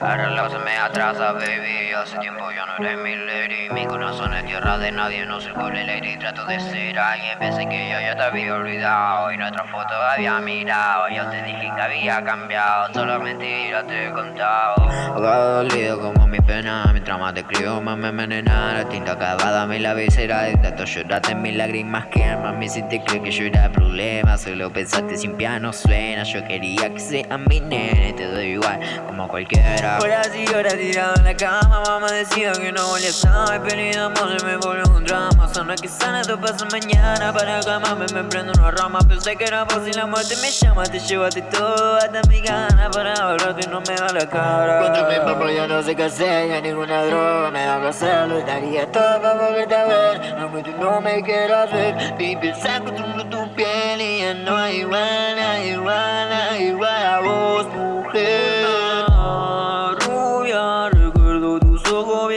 pero se me atrasa, baby Hace tiempo yo no eres mi lady Mi corazón es tierra de nadie, no soy pobre lady Trato de ser alguien, pensé que yo ya te había olvidado. Y nuestra foto había mirado Yo te dije que había cambiado. Solo mentiras te he contado. Ahogado dolido como mi pena. Mi trama te escribo, más me envenena La tinta acabada, mi la visera Intento llorarte en mis lágrimas queman Me hiciste creer que yo era el problema. Solo pensaste sin piano suena. Yo quería que sea mi nene Te doy igual como cualquiera Horas y horas tirado en la cama Mamá decía que no volía a estar Pedido amor se me volvió un drama. Sana que sana, esto pasa mañana Para calmarme me prendo una rama Pensé que era si la muerte me llama. Te llevaste todo hasta mi gana Para hablarte no me da la cara. Contra mi papá ya no sé qué hacer Ya ninguna droga me da placer Lo daría todo para volverte a ver Aunque tú no me quieras ver Baby, saco tu piel Y ya no hay igual, hay igual, hay igual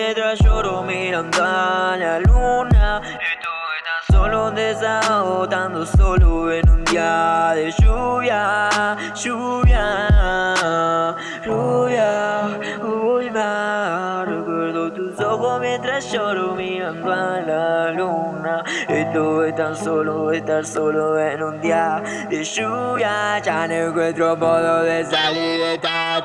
mientras lloro mirando a la luna. Estuve tan solo desahogando solo en un día de lluvia, lluvia, lluvia, uy Recuerdo tus ojos mientras lloro mirando a la luna. Estuve tan solo estar solo en un día de lluvia. Ya no encuentro modo de salir de esta